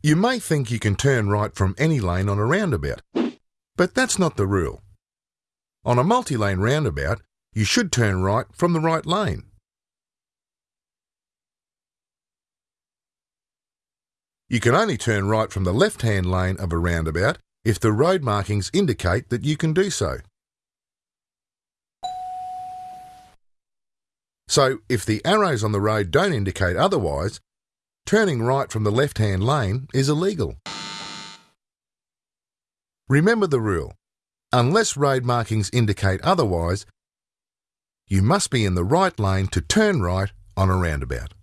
You may think you can turn right from any lane on a roundabout, but that's not the rule. On a multi-lane roundabout, you should turn right from the right lane. You can only turn right from the left-hand lane of a roundabout if the road markings indicate that you can do so. So, if the arrows on the road don't indicate otherwise, turning right from the left-hand lane is illegal. Remember the rule. Unless road markings indicate otherwise, you must be in the right lane to turn right on a roundabout.